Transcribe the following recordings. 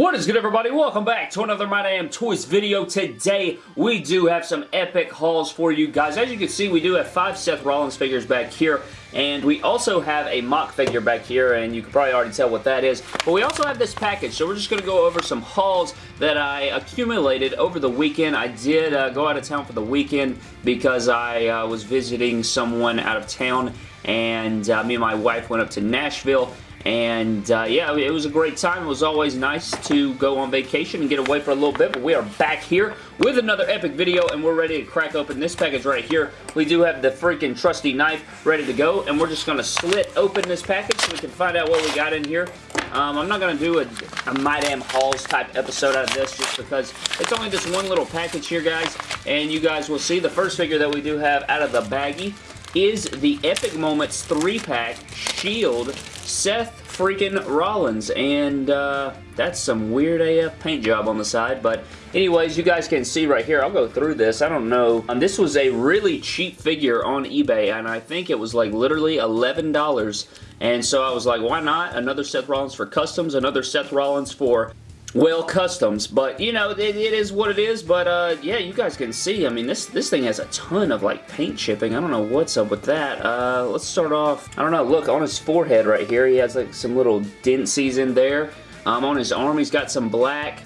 What is good everybody? Welcome back to another My Damn Toys video. Today we do have some epic hauls for you guys. As you can see we do have five Seth Rollins figures back here and we also have a mock figure back here and you can probably already tell what that is. But we also have this package so we're just going to go over some hauls that I accumulated over the weekend. I did uh, go out of town for the weekend because I uh, was visiting someone out of town and uh, me and my wife went up to Nashville and uh, yeah, it was a great time. It was always nice to go on vacation and get away for a little bit, but we are back here with another epic video, and we're ready to crack open this package right here. We do have the freaking trusty knife ready to go, and we're just going to slit open this package so we can find out what we got in here. Um, I'm not going to do a, a My Damn Hauls type episode out of this just because it's only this one little package here, guys, and you guys will see the first figure that we do have out of the baggie is the Epic Moments 3-pack Shield Seth freaking Rollins, and uh, that's some weird AF paint job on the side, but anyways, you guys can see right here, I'll go through this, I don't know, um, this was a really cheap figure on eBay, and I think it was like literally $11, and so I was like, why not? Another Seth Rollins for customs, another Seth Rollins for well, customs, but you know, it, it is what it is, but uh, yeah, you guys can see, I mean, this, this thing has a ton of like paint chipping, I don't know what's up with that. Uh, let's start off, I don't know, look, on his forehead right here, he has like some little dentses in there. Um, on his arm, he's got some black.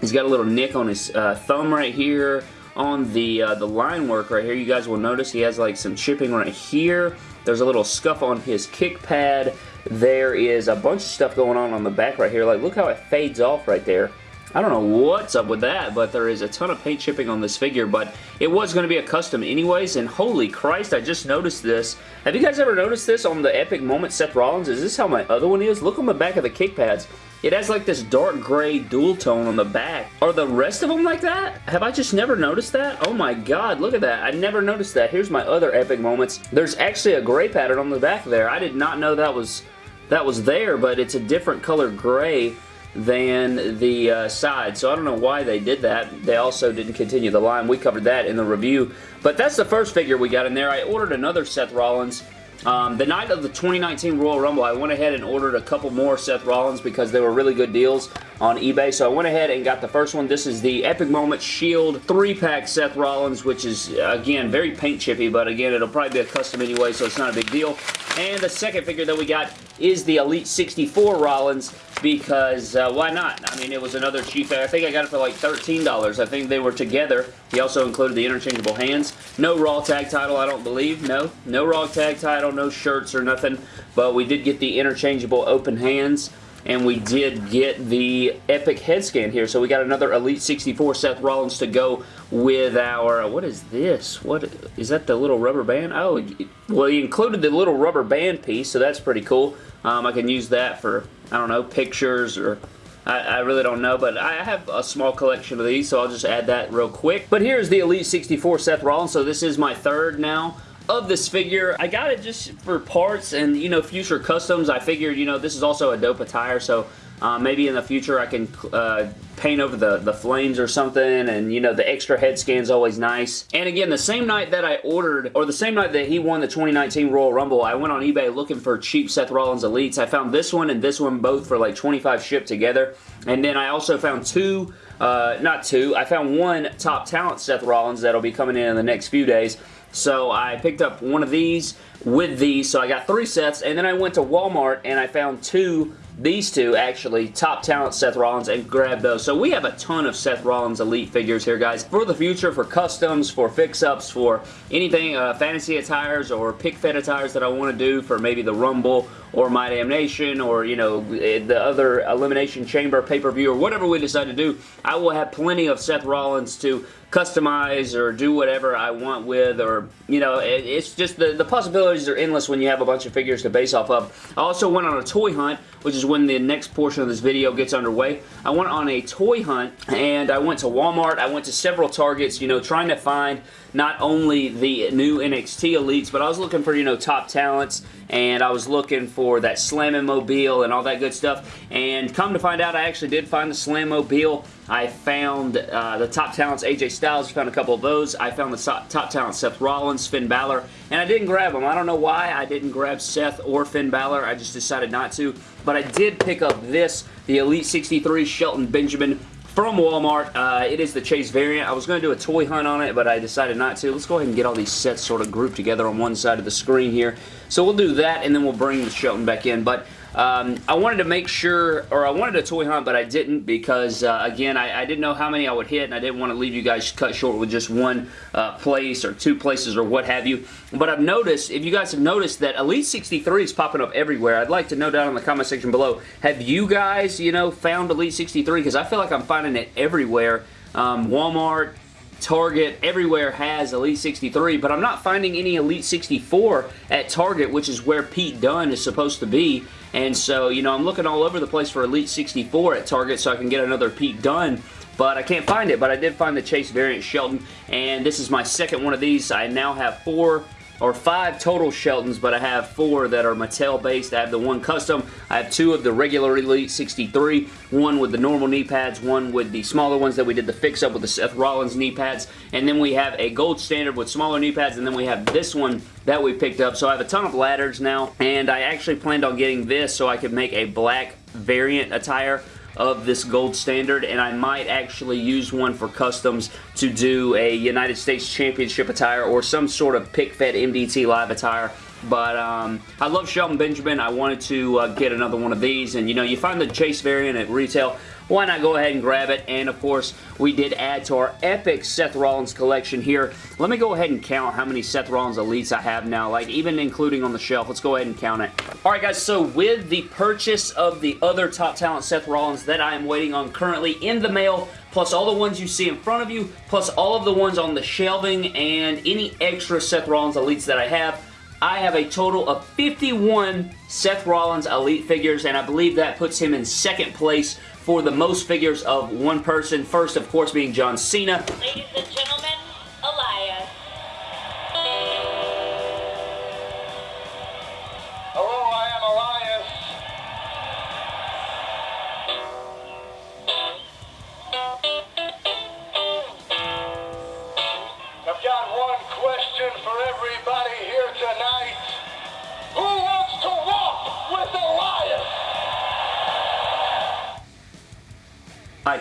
He's got a little nick on his uh, thumb right here. On the, uh, the line work right here, you guys will notice he has like some chipping right here. There's a little scuff on his kick pad. There is a bunch of stuff going on on the back right here. Like, look how it fades off right there. I don't know what's up with that, but there is a ton of paint chipping on this figure, but it was going to be a custom anyways, and holy Christ, I just noticed this. Have you guys ever noticed this on the Epic Moment Seth Rollins? Is this how my other one is? Look on the back of the kick pads. It has like this dark gray dual tone on the back. Are the rest of them like that? Have I just never noticed that? Oh my god, look at that. I never noticed that. Here's my other epic moments. There's actually a gray pattern on the back there. I did not know that was that was there, but it's a different color gray than the uh, side. So I don't know why they did that. They also didn't continue the line. We covered that in the review. But that's the first figure we got in there. I ordered another Seth Rollins um, the night of the 2019 Royal Rumble, I went ahead and ordered a couple more Seth Rollins because they were really good deals on eBay. So I went ahead and got the first one. This is the Epic Moment Shield 3-pack Seth Rollins, which is, again, very paint chippy, but again, it'll probably be a custom anyway, so it's not a big deal. And the second figure that we got is the Elite 64 Rollins because uh, why not? I mean, it was another cheap, I think I got it for like $13. I think they were together. He also included the interchangeable hands. No Raw tag title, I don't believe. No, no Raw tag title, no shirts or nothing, but we did get the interchangeable open hands and we did get the Epic head scan here. So we got another Elite 64 Seth Rollins to go with our, what is this? What is that the little rubber band? Oh, well, he included the little rubber band piece, so that's pretty cool. Um, I can use that for, I don't know, pictures or I, I, really don't know, but I have a small collection of these, so I'll just add that real quick. But here's the Elite 64 Seth Rollins, so this is my third now of this figure. I got it just for parts and, you know, future customs. I figured, you know, this is also a dope attire, so uh, maybe in the future I can uh, paint over the, the flames or something and you know the extra head scan's always nice. And again the same night that I ordered or the same night that he won the 2019 Royal Rumble I went on eBay looking for cheap Seth Rollins Elites. I found this one and this one both for like 25 shipped together and then I also found two uh, not two, I found one top talent Seth Rollins that'll be coming in in the next few days so I picked up one of these with these, so I got three sets, and then I went to Walmart and I found two these two actually, top talent Seth Rollins, and grab those. So we have a ton of Seth Rollins Elite figures here, guys. For the future, for customs, for fix-ups, for anything, uh, fantasy attires or pick fed attires that I want to do for maybe the Rumble or My Damnation or, you know, eh, the other Elimination Chamber pay-per-view or whatever we decide to do, I will have plenty of Seth Rollins to customize or do whatever I want with or, you know, it, it's just the, the possibilities are endless when you have a bunch of figures to base off of. I also went on a toy hunt, which is when the next portion of this video gets underway. I went on a toy hunt and I went to Walmart. I went to several Targets, you know, trying to find not only the new NXT Elites, but I was looking for, you know, top talents, and I was looking for that Slammin' Mobile and all that good stuff, and come to find out, I actually did find the Slam Mobile I found uh, the top talents, AJ Styles, found a couple of those. I found the top, top talent, Seth Rollins, Finn Balor, and I didn't grab them. I don't know why I didn't grab Seth or Finn Balor. I just decided not to. But I did pick up this, the Elite 63 Shelton Benjamin from Walmart. Uh, it is the Chase variant. I was going to do a toy hunt on it, but I decided not to. Let's go ahead and get all these sets sort of grouped together on one side of the screen here. So we'll do that, and then we'll bring the Shelton back in. But um, I wanted to make sure, or I wanted a toy hunt, but I didn't because, uh, again, I, I, didn't know how many I would hit, and I didn't want to leave you guys cut short with just one uh, place or two places or what have you. But I've noticed, if you guys have noticed, that Elite 63 is popping up everywhere. I'd like to know down in the comment section below, have you guys, you know, found Elite 63? Because I feel like I'm finding it everywhere. Um, Walmart, Target, everywhere has Elite 63, but I'm not finding any Elite 64 at Target, which is where Pete Dunne is supposed to be. And so, you know, I'm looking all over the place for Elite 64 at Target so I can get another Pete Dunne but I can't find it, but I did find the Chase variant Shelton, and this is my second one of these. I now have four or five total Sheltons, but I have four that are Mattel based. I have the one custom. I have two of the regular Elite 63, one with the normal knee pads, one with the smaller ones that we did the fix up with the Seth Rollins knee pads, and then we have a gold standard with smaller knee pads, and then we have this one that we picked up. So I have a ton of ladders now, and I actually planned on getting this so I could make a black variant attire of this gold standard and I might actually use one for customs to do a United States Championship attire or some sort of pick fed MDT live attire but um, I love Shelton Benjamin. I wanted to uh, get another one of these. And, you know, you find the Chase variant at retail why not go ahead and grab it? And of course, we did add to our epic Seth Rollins collection here. Let me go ahead and count how many Seth Rollins Elites I have now, like even including on the shelf. Let's go ahead and count it. Alright guys, so with the purchase of the other Top Talent Seth Rollins that I am waiting on currently in the mail, plus all the ones you see in front of you, plus all of the ones on the shelving, and any extra Seth Rollins Elites that I have, I have a total of 51 Seth Rollins Elite figures, and I believe that puts him in second place for the most figures of one person. First, of course, being John Cena. Ladies and gentlemen,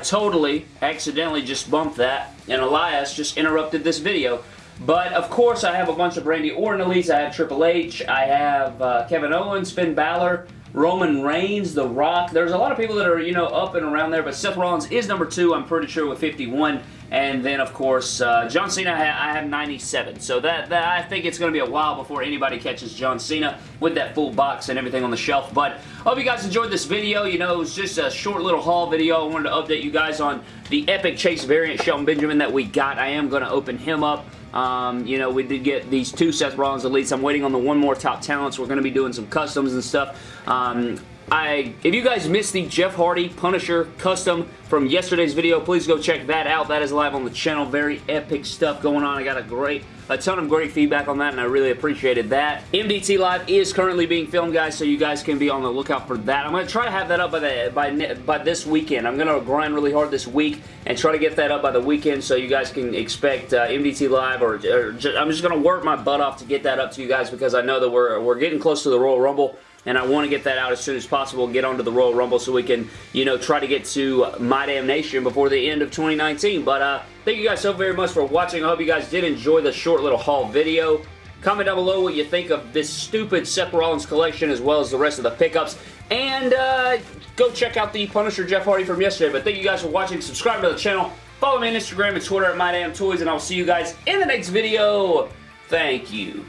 totally accidentally just bumped that, and Elias just interrupted this video. But, of course, I have a bunch of Randy Orton elites. I have Triple H. I have uh, Kevin Owens, Finn Balor, Roman Reigns, The Rock. There's a lot of people that are, you know, up and around there, but Seth Rollins is number two, I'm pretty sure, with 51. And then, of course, uh, John Cena, I have 97. So that, that I think it's going to be a while before anybody catches John Cena with that full box and everything on the shelf. But I hope you guys enjoyed this video. You know, it was just a short little haul video. I wanted to update you guys on the Epic Chase variant Shelton Benjamin that we got. I am going to open him up. Um, you know, we did get these two Seth Rollins Elites. I'm waiting on the one more Top Talents. We're going to be doing some customs and stuff. Um, I, if you guys missed the Jeff Hardy Punisher custom from yesterday's video, please go check that out. That is live on the channel. Very epic stuff going on. I got a great, a ton of great feedback on that, and I really appreciated that. MDT Live is currently being filmed, guys, so you guys can be on the lookout for that. I'm going to try to have that up by, the, by, by this weekend. I'm going to grind really hard this week and try to get that up by the weekend so you guys can expect uh, MDT Live, or, or just, I'm just going to work my butt off to get that up to you guys because I know that we're, we're getting close to the Royal Rumble and I want to get that out as soon as possible, get onto the Royal Rumble so we can, you know, try to get to My Damn Nation before the end of 2019. But uh, thank you guys so very much for watching. I hope you guys did enjoy the short little haul video. Comment down below what you think of this stupid Seth Rollins collection as well as the rest of the pickups. And uh, go check out the Punisher Jeff Hardy from yesterday. But thank you guys for watching. Subscribe to the channel. Follow me on Instagram and Twitter at MyDamnToys. And I'll see you guys in the next video. Thank you.